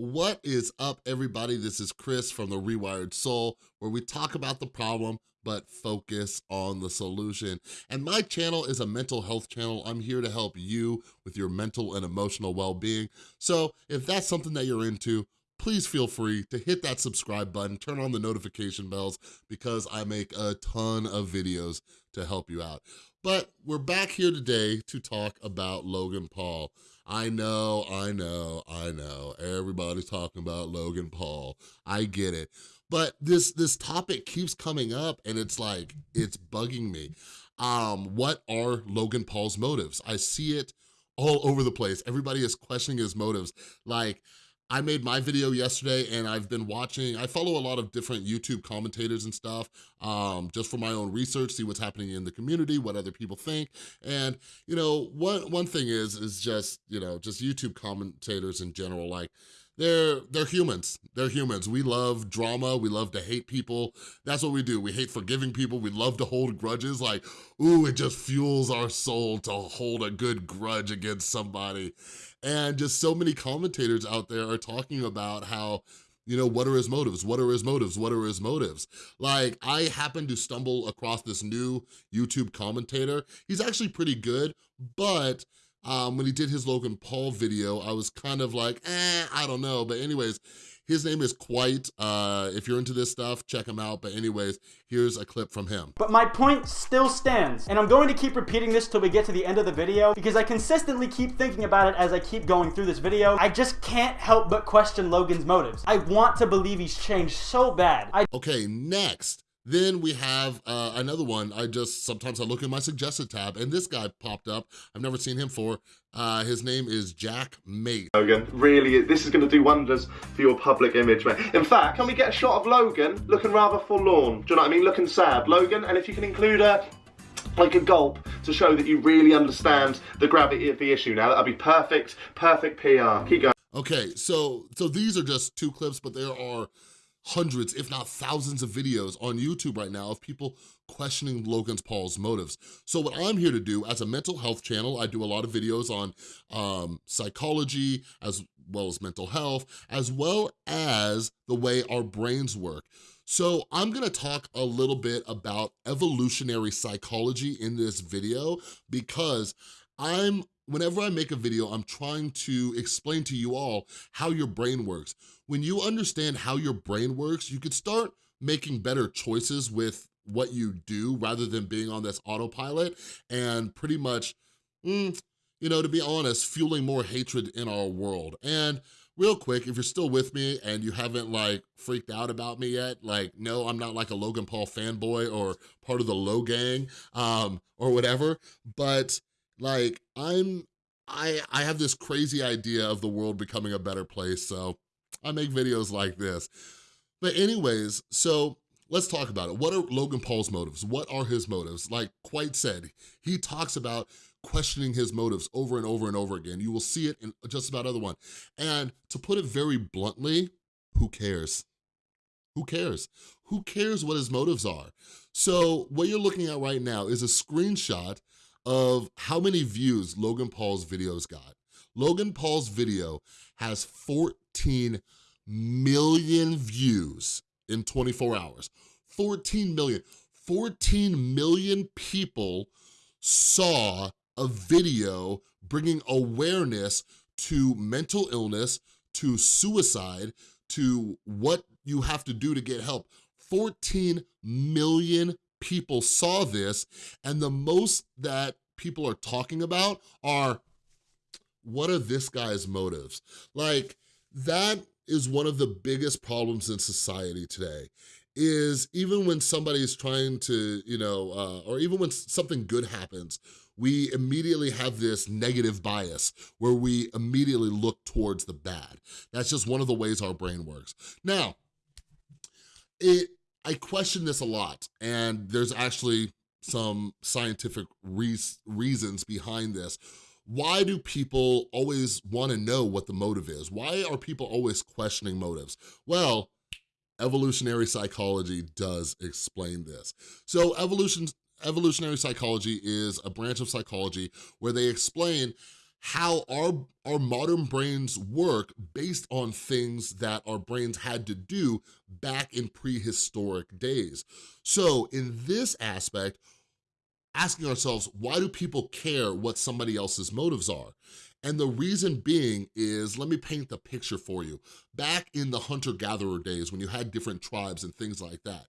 What is up, everybody? This is Chris from The Rewired Soul, where we talk about the problem, but focus on the solution. And my channel is a mental health channel. I'm here to help you with your mental and emotional well-being. So if that's something that you're into, please feel free to hit that subscribe button, turn on the notification bells, because I make a ton of videos to help you out. But we're back here today to talk about Logan Paul. I know, I know, I know. Everybody's talking about Logan Paul. I get it. But this this topic keeps coming up and it's like, it's bugging me. Um, what are Logan Paul's motives? I see it all over the place. Everybody is questioning his motives. Like, I made my video yesterday and I've been watching, I follow a lot of different YouTube commentators and stuff um, just for my own research, see what's happening in the community, what other people think. And, you know, one, one thing is, is just, you know, just YouTube commentators in general, like, they're they're humans. They're humans. We love drama. We love to hate people. That's what we do. We hate forgiving people. We love to hold grudges. Like, ooh, it just fuels our soul to hold a good grudge against somebody. And just so many commentators out there are talking about how you know, what are his motives? What are his motives? What are his motives? Like, I happened to stumble across this new YouTube commentator. He's actually pretty good, but um, when he did his Logan Paul video, I was kind of like, eh, I don't know. But anyways, his name is Kwite. Uh, if you're into this stuff, check him out. But anyways, here's a clip from him. But my point still stands. And I'm going to keep repeating this till we get to the end of the video because I consistently keep thinking about it as I keep going through this video. I just can't help but question Logan's motives. I want to believe he's changed so bad. I okay, next. Then we have uh, another one. I just, sometimes I look in my suggested tab and this guy popped up. I've never seen him for. Uh, his name is Jack Maate. Logan, really, this is going to do wonders for your public image, mate. In fact, can we get a shot of Logan looking rather forlorn? Do you know what I mean? Looking sad. Logan, and if you can include a like a gulp to show that you really understand the gravity of the issue now. That'd be perfect, perfect PR. Keep going. Okay, so so these are just two clips, but there are hundreds, if not thousands of videos on YouTube right now of people questioning Logan Paul's motives. So what I'm here to do as a mental health channel, I do a lot of videos on um, psychology as well as mental health, as well as the way our brains work. So I'm gonna talk a little bit about evolutionary psychology in this video because I'm whenever I make a video, I'm trying to explain to you all how your brain works. When you understand how your brain works, you can start making better choices with what you do rather than being on this autopilot and pretty much, mm, you know, to be honest, fueling more hatred in our world. And real quick, if you're still with me and you haven't like freaked out about me yet, like, no, I'm not like a Logan Paul fanboy or part of the Logang um, or whatever, but like, I'm, I, I have this crazy idea of the world becoming a better place, so I make videos like this. But anyways, so let's talk about it. What are Logan Paul's motives? What are his motives? Like Kwite said, he talks about questioning his motives over and over and over again. You will see it in just about other one. And to put it very bluntly, who cares? Who cares? Who cares what his motives are? So what you're looking at right now is a screenshot of how many views Logan Paul's videos got. Logan Paul's video has 14 million views in 24 hours. 14 million. 14 million people saw a video bringing awareness to mental illness, to suicide, to what you have to do to get help. 14 million people saw this and the most that people are talking about are what are this guy's motives? Like that is one of the biggest problems in society today is even when somebody is trying to, you know, uh, or even when something good happens, we immediately have this negative bias where we immediately look towards the bad. That's just one of the ways our brain works. Now, it I question this a lot, and there's actually some scientific re reasons behind this. Why do people always wanna know what the motive is? Why are people always questioning motives? Well, evolutionary psychology does explain this. So evolution, evolutionary psychology is a branch of psychology where they explain how our, our modern brains work based on things that our brains had to do back in prehistoric days. So in this aspect, asking ourselves, why do people care what somebody else's motives are? And the reason being is, let me paint the picture for you. Back in the hunter-gatherer days when you had different tribes and things like that,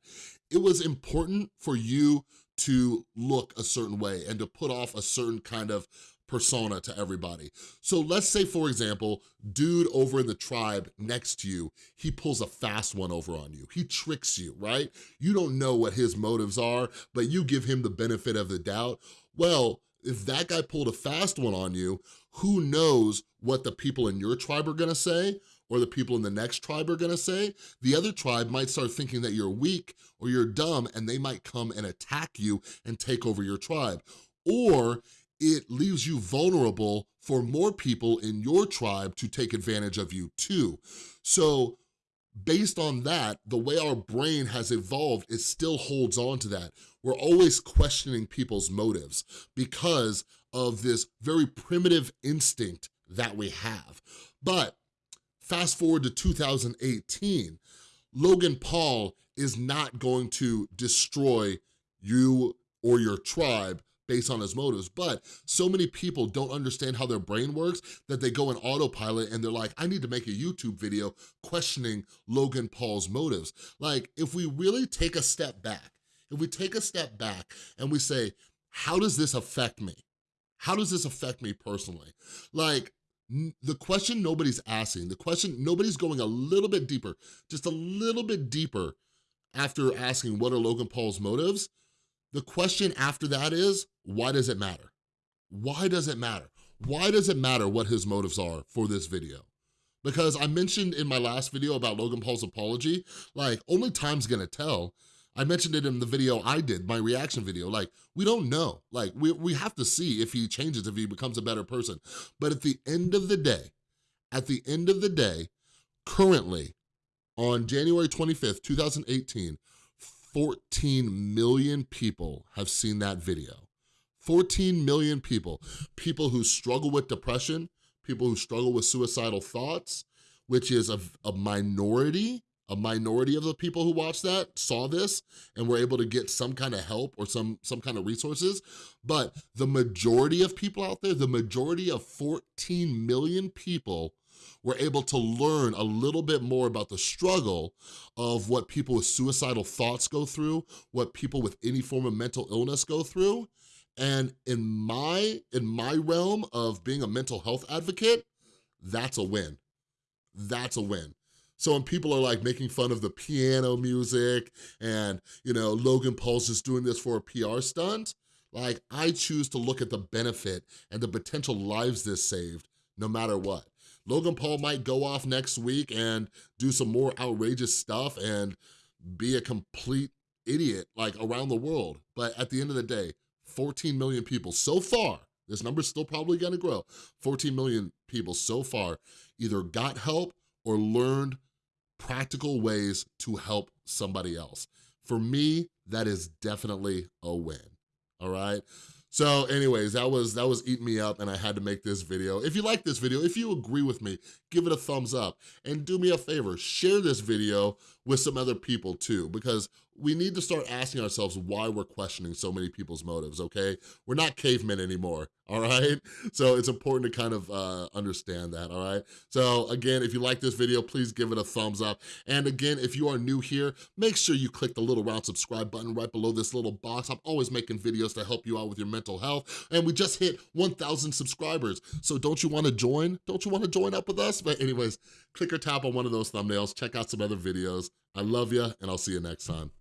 it was important for you to look a certain way and to put off a certain kind of persona to everybody. So let's say, for example, dude over in the tribe next to you, he pulls a fast one over on you. He tricks you, right? You don't know what his motives are, but you give him the benefit of the doubt. Well, if that guy pulled a fast one on you, who knows what the people in your tribe are gonna say or the people in the next tribe are gonna say, the other tribe might start thinking that you're weak or you're dumb and they might come and attack you and take over your tribe. Or it leaves you vulnerable for more people in your tribe to take advantage of you too. So based on that, the way our brain has evolved, it still holds on to that. We're always questioning people's motives because of this very primitive instinct that we have. But fast forward to 2018, Logan Paul is not going to destroy you or your tribe based on his motives, but so many people don't understand how their brain works that they go in autopilot and they're like, I need to make a YouTube video questioning Logan Paul's motives. Like, if we really take a step back, if we take a step back and we say, how does this affect me? How does this affect me personally? Like, the question nobody's asking, the question nobody's going a little bit deeper, just a little bit deeper after asking what are Logan Paul's motives, the question after that is, why does it matter? Why does it matter? Why does it matter what his motives are for this video? Because I mentioned in my last video about Logan Paul's apology, like only time's gonna tell. I mentioned it in the video I did, my reaction video, like we don't know. Like we, we have to see if he changes, if he becomes a better person. But at the end of the day, at the end of the day, currently on January 25th, 2018, 14 million people have seen that video. 14 million people. People who struggle with depression, people who struggle with suicidal thoughts, which is a, a minority, a minority of the people who watched that saw this and were able to get some kind of help or some, some kind of resources. But the majority of people out there, the majority of 14 million people were able to learn a little bit more about the struggle of what people with suicidal thoughts go through, what people with any form of mental illness go through. And in my, in my realm of being a mental health advocate, that's a win. That's a win. So when people are like making fun of the piano music and, you know, Logan Paul's just doing this for a PR stunt, like I choose to look at the benefit and the potential lives this saved no matter what. Logan Paul might go off next week and do some more outrageous stuff and be a complete idiot like around the world. But at the end of the day, 14 million people so far, this number's still probably gonna grow, 14 million people so far either got help or learned practical ways to help somebody else. For me, that is definitely a win, all right? So anyways, that was that was eating me up and I had to make this video. If you like this video, if you agree with me, give it a thumbs up. And do me a favor, share this video with some other people too, because we need to start asking ourselves why we're questioning so many people's motives, okay? We're not cavemen anymore, all right? So it's important to kind of uh, understand that, all right? So again, if you like this video, please give it a thumbs up. And again, if you are new here, make sure you click the little round subscribe button right below this little box. I'm always making videos to help you out with your mental health. And we just hit 1,000 subscribers. So don't you wanna join? Don't you wanna join up with us? But anyways, click or tap on one of those thumbnails, check out some other videos. I love you, and I'll see you next time.